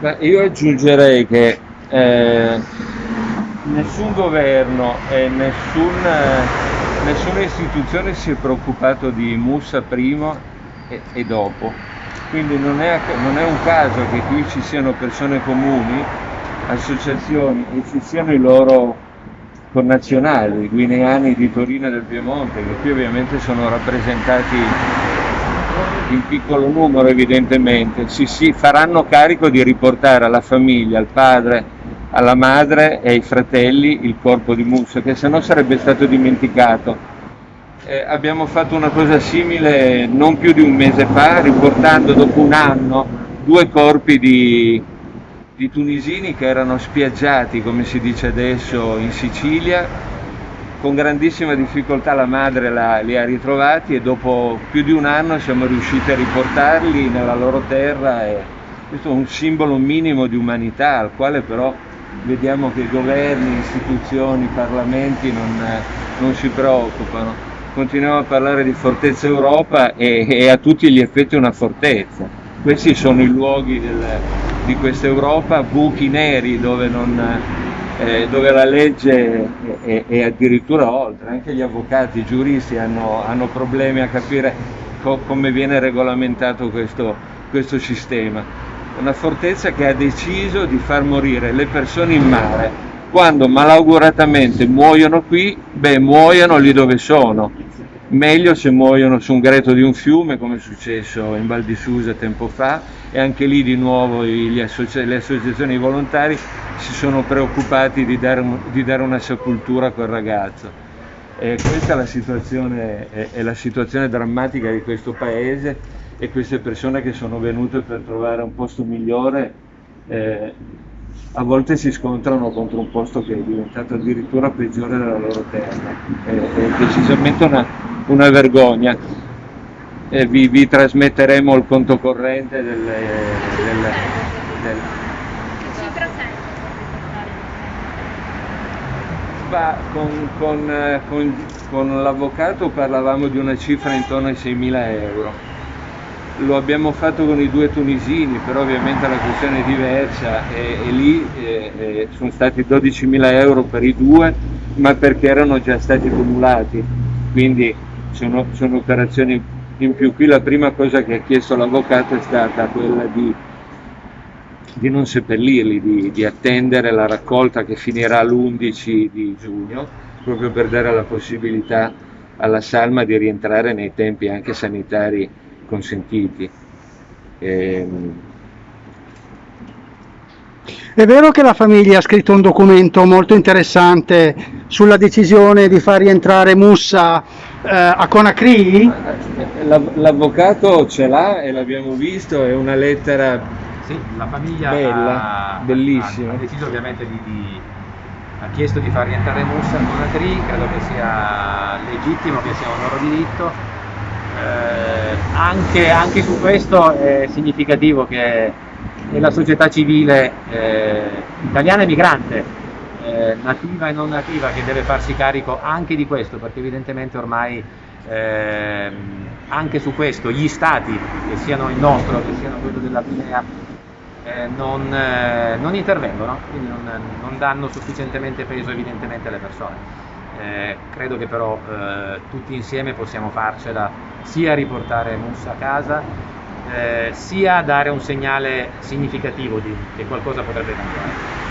Beh, io aggiungerei che eh, nessun governo e nessun, eh, nessuna istituzione si è preoccupato di Mussa prima e, e dopo. Quindi non è, non è un caso che qui ci siano persone comuni, associazioni e ci siano i loro connazionali, i guineani di Torino e del Piemonte, che qui ovviamente sono rappresentati in piccolo numero evidentemente, si, si faranno carico di riportare alla famiglia, al padre, alla madre e ai fratelli il corpo di Musso, che se no sarebbe stato dimenticato. Eh, abbiamo fatto una cosa simile non più di un mese fa, riportando dopo un anno due corpi di, di tunisini che erano spiaggiati, come si dice adesso, in Sicilia. Con grandissima difficoltà la madre la, li ha ritrovati e dopo più di un anno siamo riusciti a riportarli nella loro terra e questo è un simbolo minimo di umanità al quale però vediamo che governi, istituzioni, parlamenti non, non si preoccupano. Continuiamo a parlare di Fortezza Europa e, e a tutti gli effetti una fortezza. Questi sono i luoghi del, di questa Europa, buchi neri dove, non, eh, dove la legge è, è, addirittura oltre, anche gli avvocati, i giuristi hanno, hanno problemi a capire co come viene regolamentato questo, questo sistema. Una fortezza che ha deciso di far morire le persone in mare, quando malauguratamente muoiono qui, beh muoiono lì dove sono, meglio se muoiono su un greto di un fiume come è successo in Val di Susa tempo fa e anche lì di nuovo associ le associazioni volontari si sono preoccupati di dare, di dare una sepoltura a quel ragazzo. E questa è la, è, è la situazione drammatica di questo paese e queste persone che sono venute per trovare un posto migliore eh, a volte si scontrano contro un posto che è diventato addirittura peggiore della loro terra. È, è decisamente una, una vergogna. Vi, vi, trasmetteremo il conto corrente del... del, del Ma con, con, con, con l'avvocato parlavamo di una cifra intorno ai 6.000 euro lo abbiamo fatto con i due tunisini, però ovviamente la questione è diversa e, e lì eh, eh, sono stati 12.000 euro per i due, ma perché erano già stati cumulati, quindi sono, sono operazioni in più. Qui la prima cosa che ha chiesto l'avvocato è stata quella di, di non seppellirli, di, di attendere la raccolta che finirà l'11 di giugno, proprio per dare la possibilità alla salma di rientrare nei tempi anche sanitari consentiti. Ehm... È vero che la famiglia ha scritto un documento molto interessante sulla decisione di far rientrare Mussa eh, a Conakry? L'avvocato ce l'ha e l'abbiamo visto, è una lettera sì, la famiglia bella, ha, bellissima. Ha, ha deciso ovviamente di, di, ha chiesto di far rientrare Mussa a Conakry, credo che sia legittimo, che sia un loro diritto eh, anche, anche, su questo è significativo che la società civile eh, italiana e migrante, eh, nativa e non nativa, che deve farsi carico anche di questo, perché evidentemente ormai ehm, anche su questo gli stati, che siano il nostro, che siano quello della Guinea, eh, non, eh, non, intervengono, quindi non, non danno sufficientemente peso evidentemente alle persone. Eh, credo che però eh, tutti insieme possiamo farcela sia riportare Mussa a casa eh, sia dare un segnale significativo di che qualcosa potrebbe cambiare.